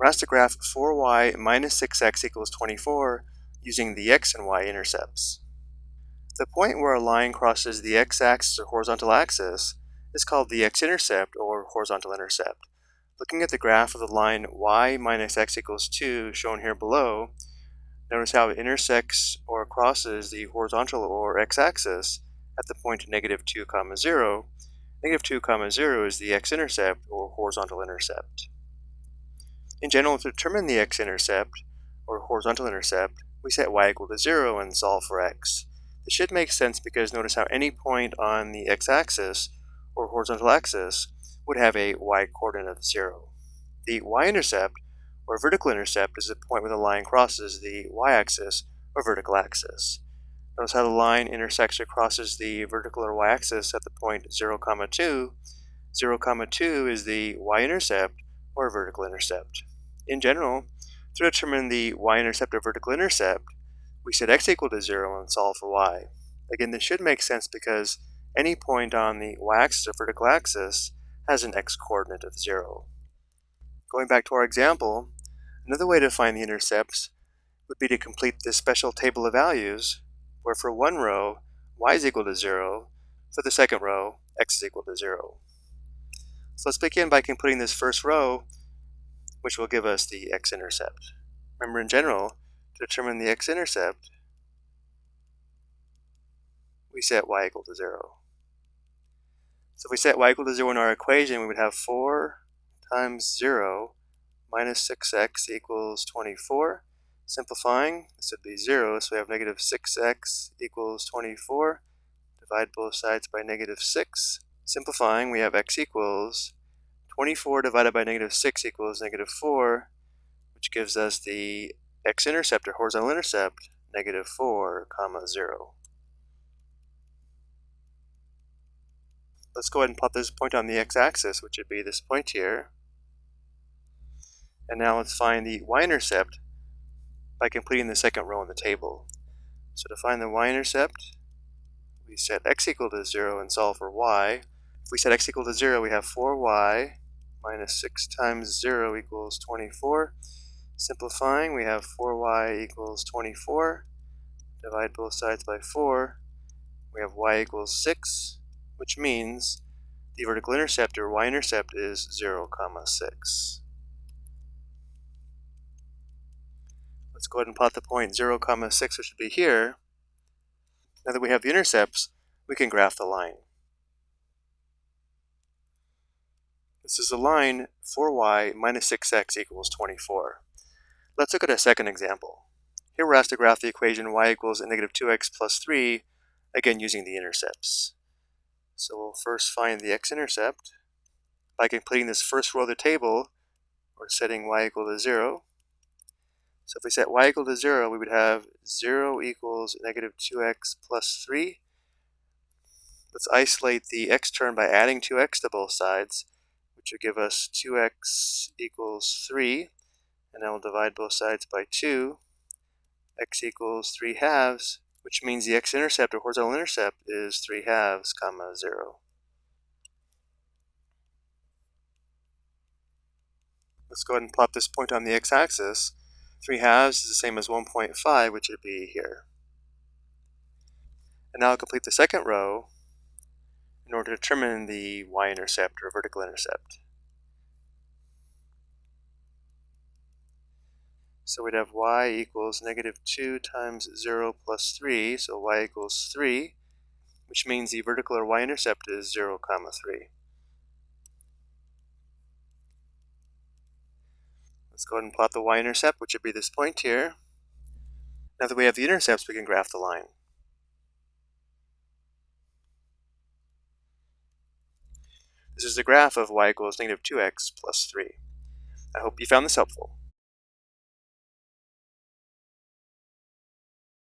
We're asked to graph 4y minus 6x equals 24 using the x and y intercepts. The point where a line crosses the x-axis or horizontal axis is called the x-intercept or horizontal intercept. Looking at the graph of the line y minus x equals 2 shown here below, notice how it intersects or crosses the horizontal or x-axis at the point negative 2 comma 0. Negative 2 comma 0 is the x-intercept or horizontal intercept. In general, to determine the x-intercept, or horizontal intercept, we set y equal to 0 and solve for x. This should make sense because notice how any point on the x-axis, or horizontal axis, would have a y-coordinate of 0. The y-intercept, or vertical intercept, is the point where the line crosses the y-axis, or vertical axis. Notice how the line intersects or crosses the vertical or y-axis at the point 0, comma 2. 0, comma 2 is the y-intercept, or vertical intercept. In general, to determine the y-intercept or vertical intercept, we set x equal to 0 and solve for y. Again, this should make sense because any point on the y-axis or vertical axis has an x-coordinate of 0. Going back to our example, another way to find the intercepts would be to complete this special table of values, where for one row, y is equal to 0, for the second row, x is equal to 0. So let's begin by computing this first row which will give us the x-intercept. Remember in general, to determine the x-intercept, we set y equal to 0. So if we set y equal to 0 in our equation, we would have 4 times 0 minus 6x equals 24. Simplifying, this would be 0, so we have negative 6x equals 24. Divide both sides by negative 6. Simplifying, we have x equals 24 divided by negative 6 equals negative 4, which gives us the x-intercept or horizontal intercept, negative 4, comma 0. Let's go ahead and plot this point on the x-axis, which would be this point here. And now let's find the y-intercept by completing the second row in the table. So to find the y-intercept, we set x equal to 0 and solve for y. If we set x equal to 0, we have 4y minus 6 times 0 equals 24. Simplifying, we have 4y equals 24. Divide both sides by 4. We have y equals 6, which means the vertical intercept or y-intercept is 0, comma 6. Let's go ahead and plot the point 0, comma 6, which should be here. Now that we have the intercepts, we can graph the line. This is a line 4y minus 6x equals 24. Let's look at a second example. Here we're asked to graph the equation y equals negative 2x plus 3, again using the intercepts. So we'll first find the x-intercept. By completing this first row of the table, we're setting y equal to 0. So if we set y equal to 0, we would have 0 equals negative 2x plus 3. Let's isolate the x term by adding 2x to both sides which will give us 2x equals 3, and then we'll divide both sides by 2. x equals 3 halves, which means the x-intercept or horizontal intercept is 3 halves, comma 0. Let's go ahead and plot this point on the x-axis. 3 halves is the same as 1.5, which would be here. And now I'll complete the second row in order to determine the y-intercept or vertical intercept. So we'd have y equals negative 2 times 0 plus 3, so y equals 3, which means the vertical or y-intercept is 0, comma 3. Let's go ahead and plot the y-intercept, which would be this point here. Now that we have the intercepts, we can graph the line. This is the graph of y equals negative 2x plus 3. I hope you found this helpful.